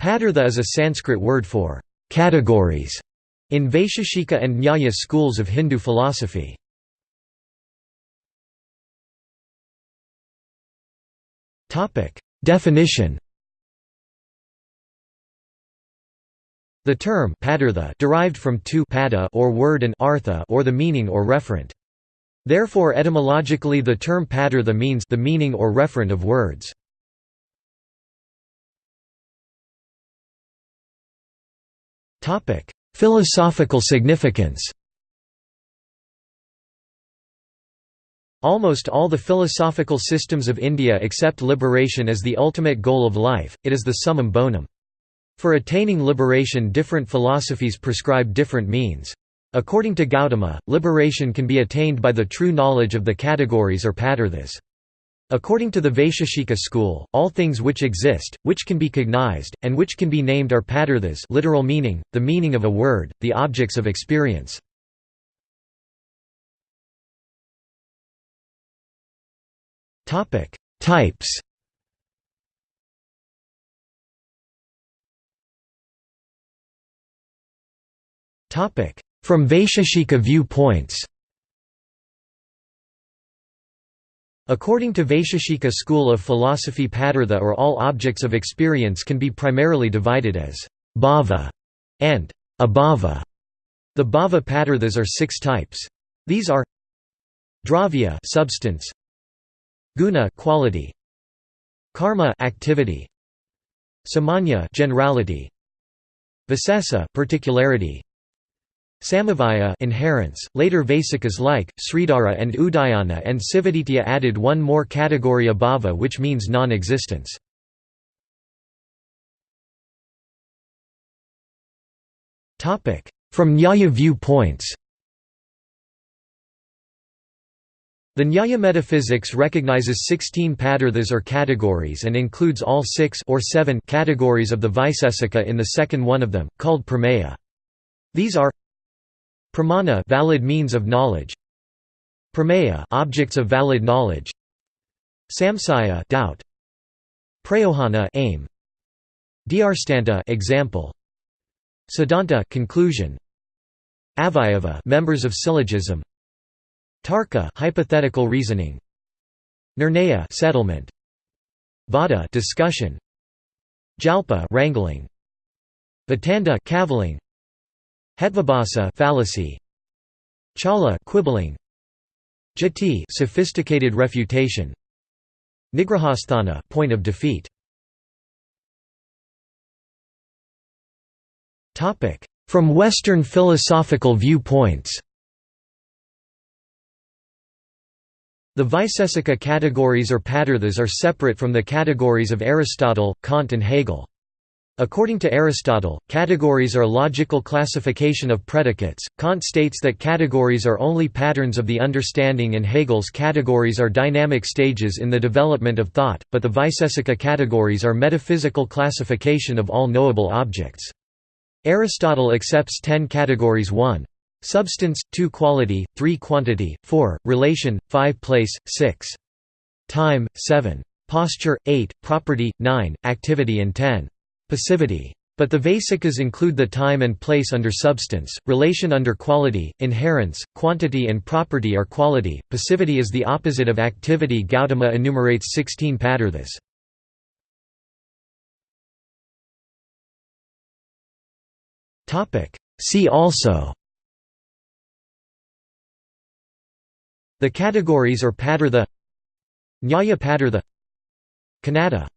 Padartha is a Sanskrit word for categories in Vaisheshika and Nyaya schools of Hindu philosophy. Definition The term padartha derived from two pada or word and artha or the meaning or referent. Therefore etymologically the term padartha means the meaning or referent of words. Topic: Philosophical significance. Almost all the philosophical systems of India accept liberation as the ultimate goal of life, it is the summum bonum. For attaining liberation different philosophies prescribe different means. According to Gautama, liberation can be attained by the true knowledge of the categories or padarthas. According to the Vaisheshika school, all things which exist, which can be cognized, and which can be named are padarthas literal meaning, the meaning of a word, the objects of experience. Types From Vaisheshika view-points According to Vaisheshika school of philosophy padartha or all objects of experience can be primarily divided as bhava and abhava. The bhava padarthas are six types. These are dravya substance, guna quality, karma activity, samanya generality, visesa particularity, Samavaya inherence. Later Vaisikas like, Sridhara and Udayana and Sivaditya added one more category abhava which means non-existence. From Nyaya view-points The Nyaya metaphysics recognizes 16 padarthas or categories and includes all six or seven categories of the Vaisesika in the second one of them, called Prameya. These are Pramana valid means of knowledge. Prameya objects of valid knowledge. Samsaya doubt. Prayojana aim. Drstanta example. Siddhanta conclusion. Avayava members of syllogism. Tarka hypothetical reasoning. Nirnaya settlement. Vada discussion. Jalpa wrangling. Vitanda cavilling. Hetvabhasa fallacy. Chala quibbling. Jati sophisticated refutation. Nigrahasthana point of defeat. Topic: From Western philosophical viewpoints. The Vaisesika categories or padarthas are separate from the categories of Aristotle, Kant and Hegel. According to Aristotle, categories are logical classification of predicates, Kant states that categories are only patterns of the understanding and Hegel's categories are dynamic stages in the development of thought, but the Vaisesika categories are metaphysical classification of all knowable objects. Aristotle accepts ten categories 1. Substance, 2 quality, 3 quantity, 4, relation, 5 place, 6. Time, 7. Posture, 8, property, 9, activity and 10. Passivity. But the Vaisikas include the time and place under substance, relation under quality, inherence, quantity and property are quality, passivity is the opposite of activity Gautama enumerates 16 padarthas. See also The categories or padartha Nyaya padartha Kanada